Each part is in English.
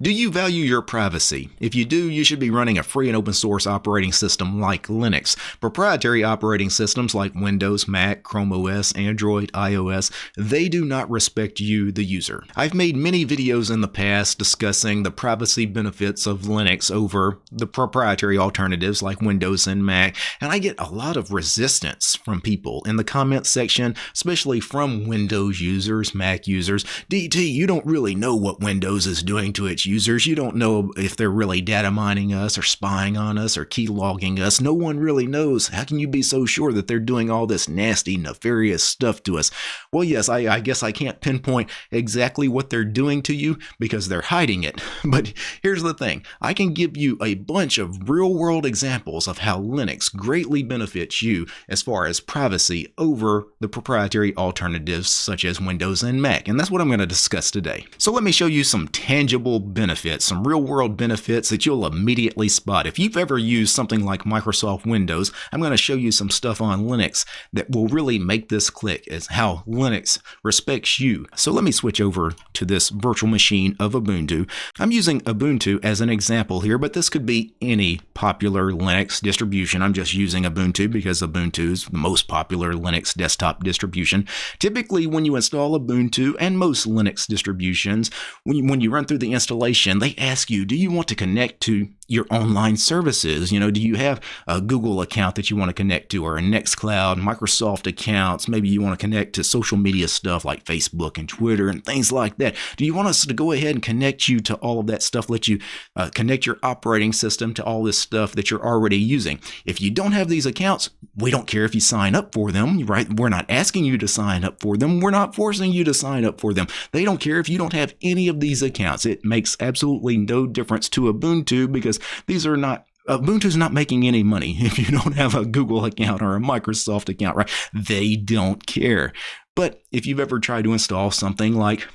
Do you value your privacy? If you do, you should be running a free and open source operating system like Linux. Proprietary operating systems like Windows, Mac, Chrome OS, Android, iOS, they do not respect you, the user. I've made many videos in the past discussing the privacy benefits of Linux over the proprietary alternatives like Windows and Mac, and I get a lot of resistance from people in the comments section, especially from Windows users, Mac users. DT, you don't really know what Windows is doing to its users. You don't know if they're really data mining us or spying on us or key logging us. No one really knows. How can you be so sure that they're doing all this nasty, nefarious stuff to us? Well, yes, I, I guess I can't pinpoint exactly what they're doing to you because they're hiding it. But here's the thing I can give you a bunch of real world examples of how Linux greatly benefits you as far as privacy over the proprietary alternatives such as Windows and Mac. And that's what I'm going to discuss today. So let me show you some tangible benefits, some real world benefits that you'll immediately spot. If you've ever used something like Microsoft Windows, I'm going to show you some stuff on Linux that will really make this click as how Linux respects you. So let me switch over to this virtual machine of Ubuntu. I'm using Ubuntu as an example here, but this could be any popular Linux distribution. I'm just using Ubuntu because Ubuntu is the most popular Linux desktop distribution. Typically, when you install Ubuntu and most Linux distributions, when you, when you run through the installation, they ask you, do you want to connect to your online services. You know, do you have a Google account that you want to connect to or a Nextcloud, Microsoft accounts? Maybe you want to connect to social media stuff like Facebook and Twitter and things like that. Do you want us to go ahead and connect you to all of that stuff, let you uh, connect your operating system to all this stuff that you're already using? If you don't have these accounts, we don't care if you sign up for them, right? We're not asking you to sign up for them. We're not forcing you to sign up for them. They don't care if you don't have any of these accounts. It makes absolutely no difference to Ubuntu because these are not uh, Ubuntu's not making any money if you don't have a Google account or a Microsoft account, right? They don't care. But if you've ever tried to install something like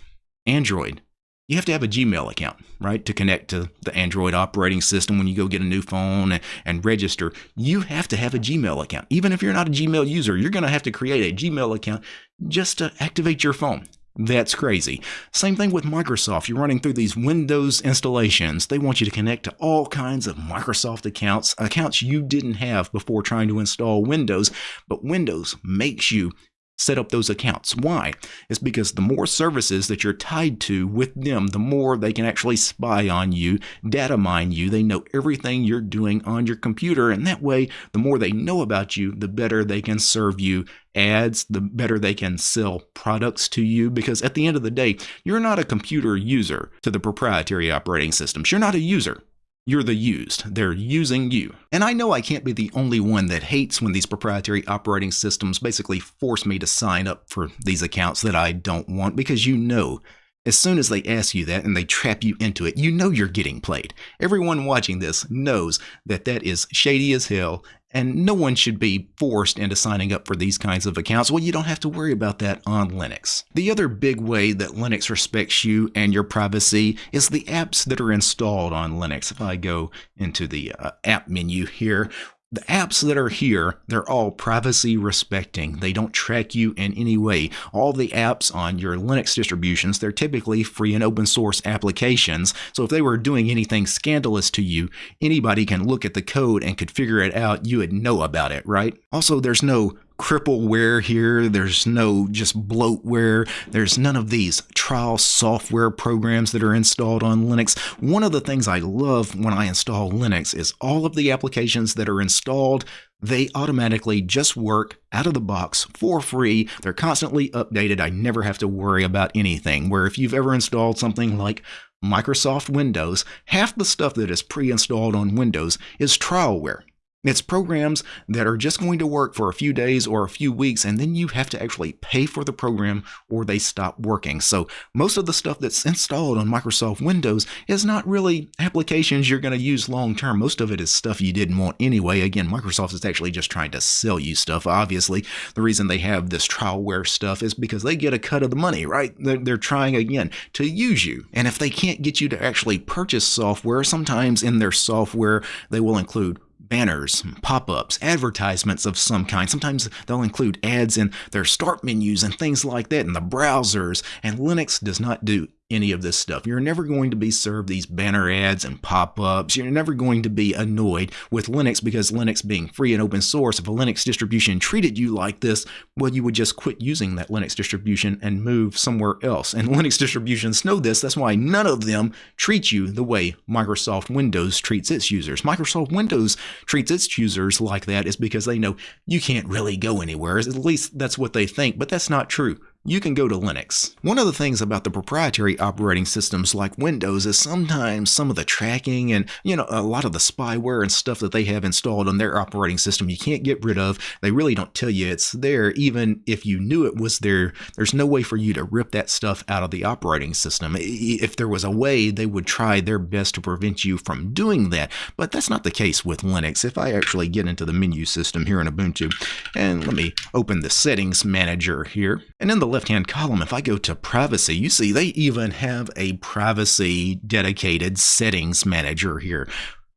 Android, you have to have a Gmail account, right, to connect to the Android operating system when you go get a new phone and, and register. You have to have a Gmail account. Even if you're not a Gmail user, you're going to have to create a Gmail account just to activate your phone. That's crazy. Same thing with Microsoft. You're running through these Windows installations. They want you to connect to all kinds of Microsoft accounts, accounts you didn't have before trying to install Windows, but Windows makes you set up those accounts. Why? It's because the more services that you're tied to with them, the more they can actually spy on you, data mine you. They know everything you're doing on your computer. And that way, the more they know about you, the better they can serve you ads, the better they can sell products to you. Because at the end of the day, you're not a computer user to the proprietary operating systems. You're not a user. You're the used. They're using you. And I know I can't be the only one that hates when these proprietary operating systems basically force me to sign up for these accounts that I don't want because you know as soon as they ask you that and they trap you into it, you know you're getting played. Everyone watching this knows that that is shady as hell and no one should be forced into signing up for these kinds of accounts. Well, you don't have to worry about that on Linux. The other big way that Linux respects you and your privacy is the apps that are installed on Linux. If I go into the uh, app menu here, the apps that are here, they're all privacy respecting. They don't track you in any way. All the apps on your Linux distributions, they're typically free and open source applications. So if they were doing anything scandalous to you, anybody can look at the code and could figure it out. You would know about it, right? Also, there's no crippleware here. There's no just bloatware. There's none of these trial software programs that are installed on Linux. One of the things I love when I install Linux is all of the applications that are installed. They automatically just work out of the box for free. They're constantly updated. I never have to worry about anything. Where if you've ever installed something like Microsoft Windows, half the stuff that is pre installed on Windows is trialware. It's programs that are just going to work for a few days or a few weeks, and then you have to actually pay for the program or they stop working. So most of the stuff that's installed on Microsoft Windows is not really applications you're going to use long term. Most of it is stuff you didn't want anyway. Again, Microsoft is actually just trying to sell you stuff. Obviously, the reason they have this trialware stuff is because they get a cut of the money, right? They're, they're trying again to use you. And if they can't get you to actually purchase software, sometimes in their software, they will include banners, pop ups, advertisements of some kind. Sometimes they'll include ads in their start menus and things like that in the browsers. And Linux does not do any of this stuff. You're never going to be served these banner ads and pop ups. You're never going to be annoyed with Linux because Linux being free and open source, if a Linux distribution treated you like this, well, you would just quit using that Linux distribution and move somewhere else. And Linux distributions know this. That's why none of them treat you the way Microsoft Windows treats its users. Microsoft Windows treats its users like that is because they know you can't really go anywhere. At least that's what they think, but that's not true you can go to Linux. One of the things about the proprietary operating systems like Windows is sometimes some of the tracking and, you know, a lot of the spyware and stuff that they have installed on their operating system you can't get rid of. They really don't tell you it's there. Even if you knew it was there, there's no way for you to rip that stuff out of the operating system. If there was a way, they would try their best to prevent you from doing that. But that's not the case with Linux. If I actually get into the menu system here in Ubuntu, and let me open the settings manager here, and in the left hand column, if I go to privacy, you see they even have a privacy dedicated settings manager here.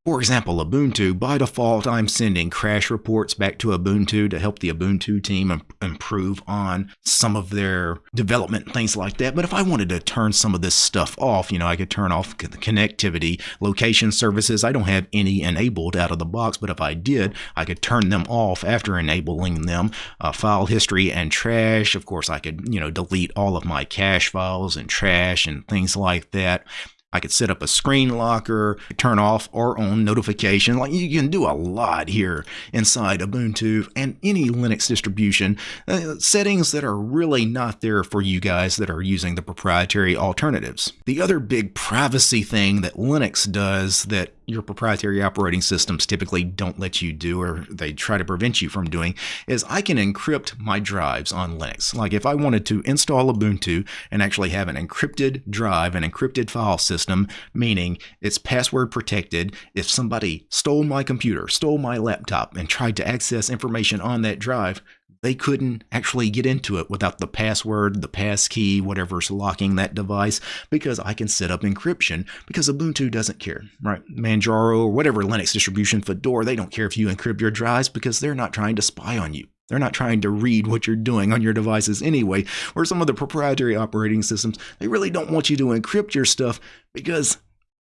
For example, Ubuntu, by default, I'm sending crash reports back to Ubuntu to help the Ubuntu team improve on some of their development, things like that. But if I wanted to turn some of this stuff off, you know, I could turn off the connectivity, location services. I don't have any enabled out of the box, but if I did, I could turn them off after enabling them. Uh, file history and trash. Of course, I could, you know, delete all of my cache files and trash and things like that. I could set up a screen locker, turn off or on notification. Like you can do a lot here inside Ubuntu and any Linux distribution. Uh, settings that are really not there for you guys that are using the proprietary alternatives. The other big privacy thing that Linux does that your proprietary operating systems typically don't let you do or they try to prevent you from doing is I can encrypt my drives on Linux. Like if I wanted to install Ubuntu and actually have an encrypted drive, an encrypted file system, meaning it's password protected, if somebody stole my computer, stole my laptop, and tried to access information on that drive, they couldn't actually get into it without the password, the passkey, whatever's locking that device, because I can set up encryption because Ubuntu doesn't care, right? Manjaro or whatever Linux distribution, Fedora, they don't care if you encrypt your drives because they're not trying to spy on you. They're not trying to read what you're doing on your devices anyway. Or some of the proprietary operating systems, they really don't want you to encrypt your stuff because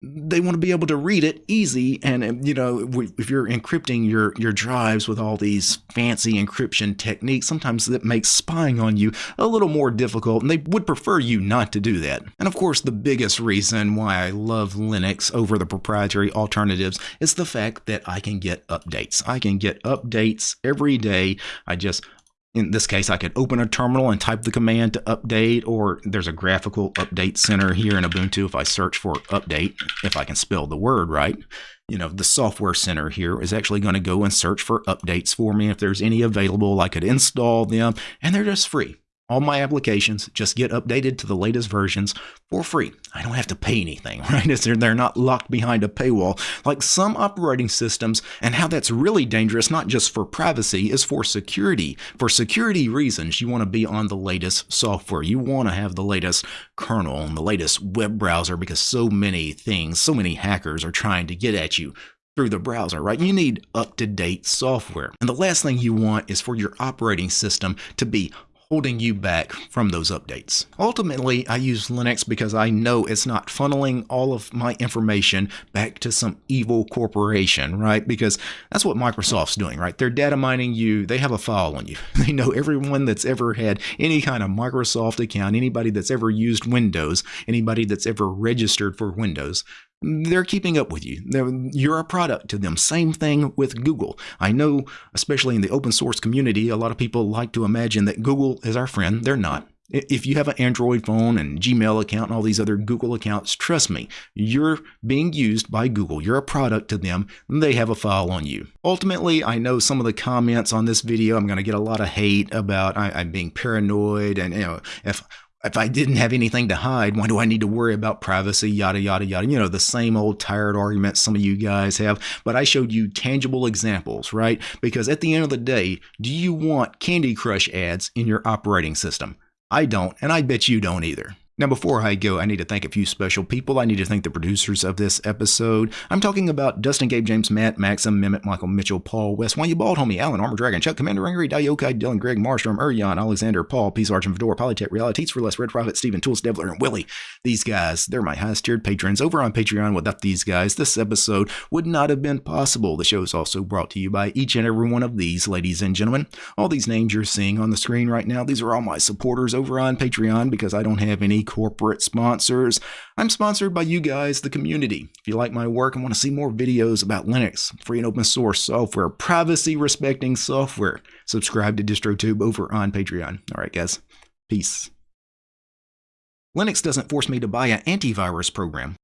they want to be able to read it easy and you know if you're encrypting your your drives with all these fancy encryption techniques sometimes that makes spying on you a little more difficult and they would prefer you not to do that. And of course the biggest reason why i love linux over the proprietary alternatives is the fact that i can get updates. I can get updates every day. I just in this case, I could open a terminal and type the command to update, or there's a graphical update center here in Ubuntu. If I search for update, if I can spell the word right, you know, the software center here is actually going to go and search for updates for me. If there's any available, I could install them, and they're just free. All my applications just get updated to the latest versions for free. I don't have to pay anything, right? They're not locked behind a paywall like some operating systems. And how that's really dangerous, not just for privacy, is for security. For security reasons, you want to be on the latest software. You want to have the latest kernel and the latest web browser because so many things, so many hackers are trying to get at you through the browser, right? You need up to date software. And the last thing you want is for your operating system to be holding you back from those updates. Ultimately, I use Linux because I know it's not funneling all of my information back to some evil corporation, right? Because that's what Microsoft's doing, right? They're data mining you. They have a file on you. They know everyone that's ever had any kind of Microsoft account, anybody that's ever used Windows, anybody that's ever registered for Windows they're keeping up with you. They're, you're a product to them. Same thing with Google. I know, especially in the open source community, a lot of people like to imagine that Google is our friend. They're not. If you have an Android phone and Gmail account and all these other Google accounts, trust me, you're being used by Google. You're a product to them, they have a file on you. Ultimately, I know some of the comments on this video, I'm going to get a lot of hate about I, am being paranoid and, you know, if if I didn't have anything to hide, why do I need to worry about privacy? Yada, yada, yada. You know, the same old tired arguments some of you guys have. But I showed you tangible examples, right? Because at the end of the day, do you want Candy Crush ads in your operating system? I don't, and I bet you don't either. Now, before I go, I need to thank a few special people. I need to thank the producers of this episode. I'm talking about Dustin, Gabe, James, Matt, Maxim, Mehmet, Michael, Mitchell, Paul, Wes, Why You Bald, Homie, Alan, Armor Dragon, Chuck, Commander, Angry, Diokai, Dylan, Greg, Marstrom, Urion, Alexander, Paul, Peace Arch, and Fedora, Polytech, Reality, for Less, Red Prophet, Steven, Tools, Devler, and Willie. These guys, they're my highest tiered patrons over on Patreon. Without these guys, this episode would not have been possible. The show is also brought to you by each and every one of these, ladies and gentlemen. All these names you're seeing on the screen right now, these are all my supporters over on Patreon because I don't have any corporate sponsors. I'm sponsored by you guys, the community. If you like my work and want to see more videos about Linux, free and open source software, privacy respecting software, subscribe to DistroTube over on Patreon. All right, guys. Peace. Linux doesn't force me to buy an antivirus program.